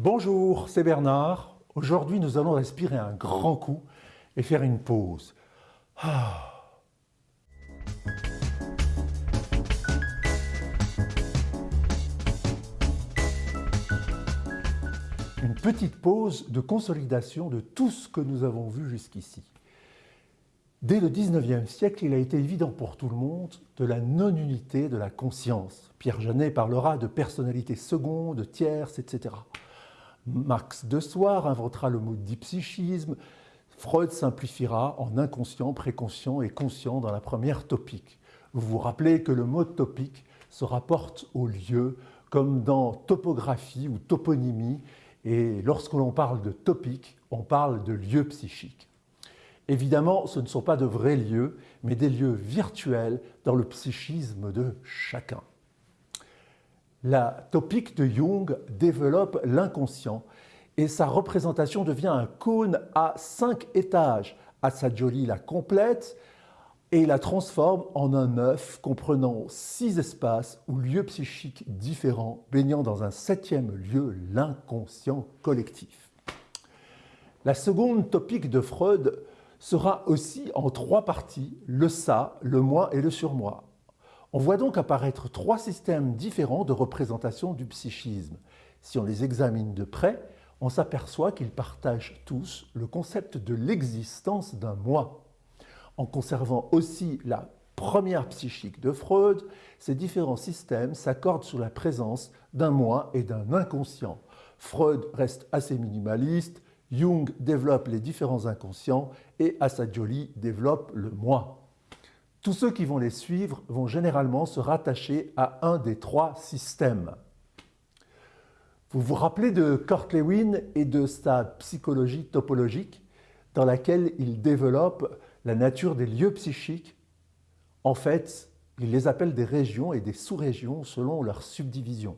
Bonjour, c'est Bernard. Aujourd'hui, nous allons respirer un grand coup et faire une pause. Ah. Une petite pause de consolidation de tout ce que nous avons vu jusqu'ici. Dès le 19e siècle, il a été évident pour tout le monde de la non-unité de la conscience. Pierre Janet parlera de personnalité seconde, tierce, etc. Max de Soir inventera le mot dipsychisme. Freud simplifiera en inconscient, préconscient et conscient dans la première topique. Vous vous rappelez que le mot topique se rapporte au lieu, comme dans topographie ou toponymie, et lorsque l'on parle de topique, on parle de lieu psychique. Évidemment, ce ne sont pas de vrais lieux, mais des lieux virtuels dans le psychisme de chacun. La topique de Jung développe l'inconscient et sa représentation devient un cône à cinq étages. Assagioli la complète et la transforme en un œuf comprenant six espaces ou lieux psychiques différents, baignant dans un septième lieu, l'inconscient collectif. La seconde topique de Freud sera aussi en trois parties, le ça, le moi et le surmoi. On voit donc apparaître trois systèmes différents de représentation du psychisme. Si on les examine de près, on s'aperçoit qu'ils partagent tous le concept de l'existence d'un moi. En conservant aussi la première psychique de Freud, ces différents systèmes s'accordent sous la présence d'un moi et d'un inconscient. Freud reste assez minimaliste, Jung développe les différents inconscients et Assagioli développe le moi. Tous ceux qui vont les suivre vont généralement se rattacher à un des trois systèmes. Vous vous rappelez de Kurt Lewin et de sa psychologie topologique dans laquelle il développe la nature des lieux psychiques? En fait, il les appelle des régions et des sous-régions selon leur subdivision.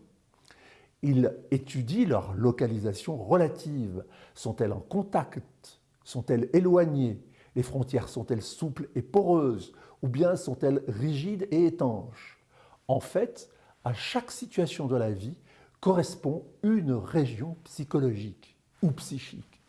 Il étudie leur localisation relative. Sont-elles en contact? Sont-elles éloignées? Les frontières sont-elles souples et poreuses? Ou bien sont-elles rigides et étanches? En fait, à chaque situation de la vie correspond une région psychologique ou psychique.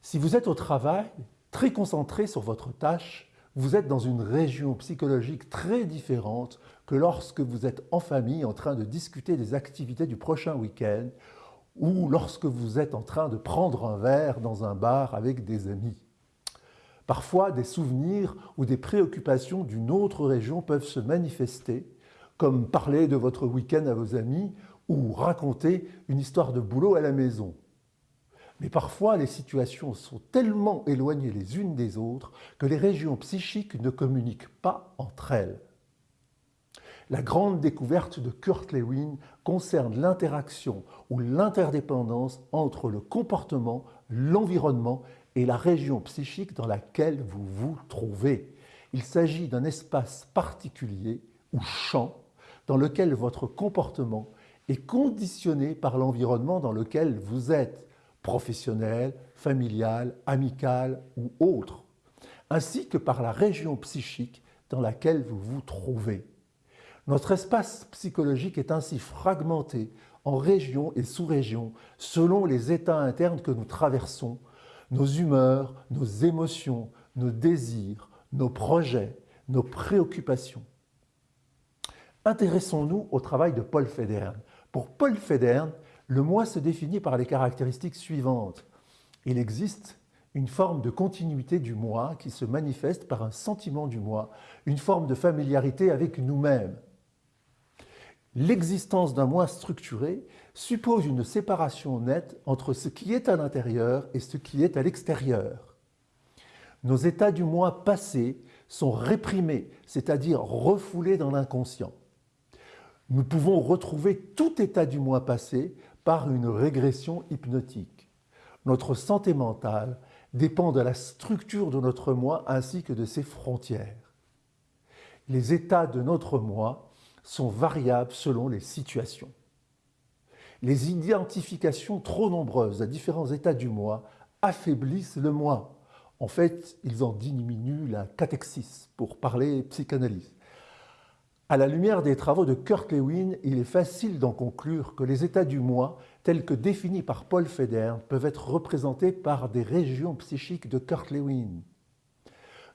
Si vous êtes au travail, très concentré sur votre tâche, vous êtes dans une région psychologique très différente que lorsque vous êtes en famille en train de discuter des activités du prochain week-end ou lorsque vous êtes en train de prendre un verre dans un bar avec des amis. Parfois, des souvenirs ou des préoccupations d'une autre région peuvent se manifester, comme parler de votre week-end à vos amis ou raconter une histoire de boulot à la maison. Mais parfois, les situations sont tellement éloignées les unes des autres que les régions psychiques ne communiquent pas entre elles. La grande découverte de Kurt Lewin concerne l'interaction ou l'interdépendance entre le comportement, l'environnement et la région psychique dans laquelle vous vous trouvez. Il s'agit d'un espace particulier ou champ dans lequel votre comportement est conditionné par l'environnement dans lequel vous êtes professionnelle, familiale, amicale ou autre, ainsi que par la région psychique dans laquelle vous vous trouvez. Notre espace psychologique est ainsi fragmenté en régions et sous-régions selon les états internes que nous traversons, nos humeurs, nos émotions, nos désirs, nos projets, nos préoccupations. Intéressons-nous au travail de Paul Federn. Pour Paul Federn, le moi se définit par les caractéristiques suivantes. Il existe une forme de continuité du moi qui se manifeste par un sentiment du moi, une forme de familiarité avec nous-mêmes. L'existence d'un moi structuré suppose une séparation nette entre ce qui est à l'intérieur et ce qui est à l'extérieur. Nos états du moi passé sont réprimés, c'est-à-dire refoulés dans l'inconscient. Nous pouvons retrouver tout état du moi passé par une régression hypnotique. Notre santé mentale dépend de la structure de notre moi ainsi que de ses frontières. Les états de notre moi sont variables selon les situations. Les identifications trop nombreuses à différents états du moi affaiblissent le moi. En fait, ils en diminuent la catexis, pour parler psychanalyse. À la lumière des travaux de Kurt Lewin, il est facile d'en conclure que les états du moi, tels que définis par Paul Federn, peuvent être représentés par des régions psychiques de Kurt Lewin.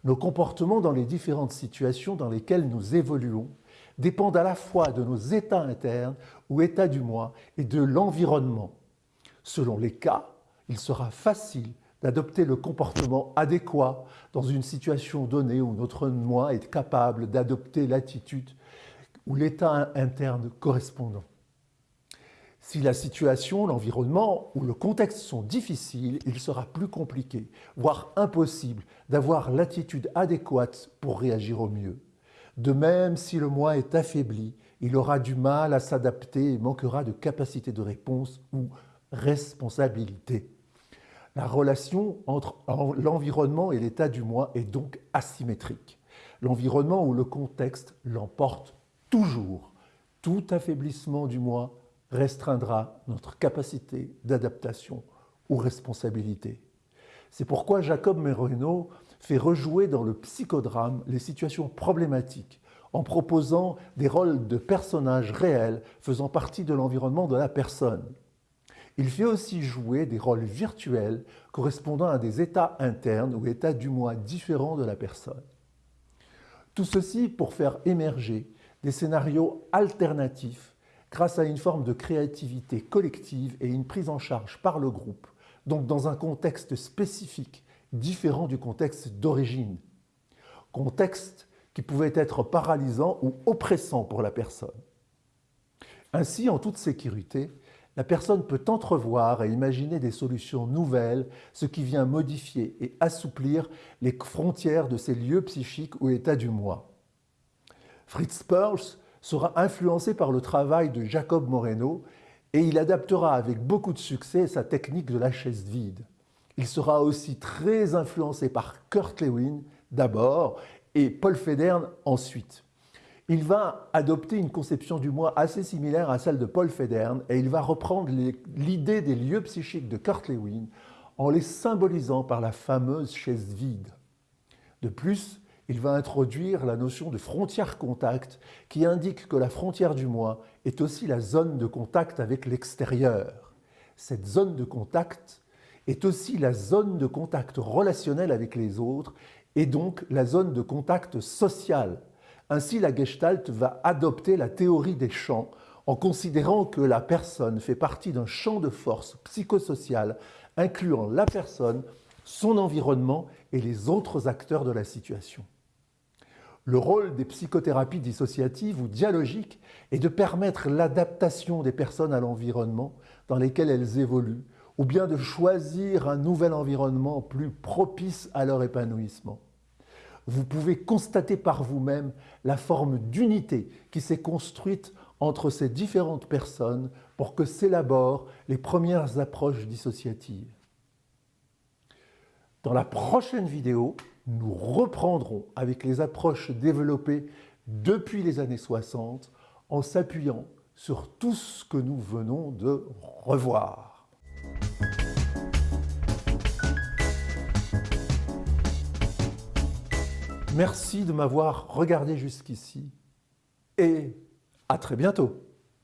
Nos comportements dans les différentes situations dans lesquelles nous évoluons dépendent à la fois de nos états internes ou états du moi et de l'environnement. Selon les cas, il sera facile d'adopter le comportement adéquat dans une situation donnée où notre moi est capable d'adopter l'attitude ou l'état interne correspondant. Si la situation, l'environnement ou le contexte sont difficiles, il sera plus compliqué, voire impossible, d'avoir l'attitude adéquate pour réagir au mieux. De même, si le moi est affaibli, il aura du mal à s'adapter et manquera de capacité de réponse ou responsabilité. La relation entre l'environnement et l'état du moi est donc asymétrique. L'environnement ou le contexte l'emporte toujours. Tout affaiblissement du moi restreindra notre capacité d'adaptation ou responsabilité. C'est pourquoi Jacob Moreno fait rejouer dans le psychodrame les situations problématiques en proposant des rôles de personnages réels faisant partie de l'environnement de la personne. Il fait aussi jouer des rôles virtuels correspondant à des états internes ou états du moi différents de la personne. Tout ceci pour faire émerger des scénarios alternatifs grâce à une forme de créativité collective et une prise en charge par le groupe, donc dans un contexte spécifique, différent du contexte d'origine. Contexte qui pouvait être paralysant ou oppressant pour la personne. Ainsi, en toute sécurité, la personne peut entrevoir et imaginer des solutions nouvelles, ce qui vient modifier et assouplir les frontières de ces lieux psychiques ou états du moi. Fritz Perls sera influencé par le travail de Jacob Moreno et il adaptera avec beaucoup de succès sa technique de la chaise vide. Il sera aussi très influencé par Kurt Lewin d'abord et Paul Federn ensuite. Il va adopter une conception du moi assez similaire à celle de Paul Federn et il va reprendre l'idée des lieux psychiques de Kurt Lewin en les symbolisant par la fameuse chaise vide. De plus, il va introduire la notion de frontière contact qui indique que la frontière du moi est aussi la zone de contact avec l'extérieur. Cette zone de contact est aussi la zone de contact relationnel avec les autres et donc la zone de contact social. Ainsi, la Gestalt va adopter la théorie des champs en considérant que la personne fait partie d'un champ de force psychosocial incluant la personne, son environnement et les autres acteurs de la situation. Le rôle des psychothérapies dissociatives ou dialogiques est de permettre l'adaptation des personnes à l'environnement dans lequel elles évoluent, ou bien de choisir un nouvel environnement plus propice à leur épanouissement. Vous pouvez constater par vous-même la forme d'unité qui s'est construite entre ces différentes personnes pour que s'élaborent les premières approches dissociatives. Dans la prochaine vidéo, nous reprendrons avec les approches développées depuis les années 60 en s'appuyant sur tout ce que nous venons de revoir. Merci de m'avoir regardé jusqu'ici et à très bientôt.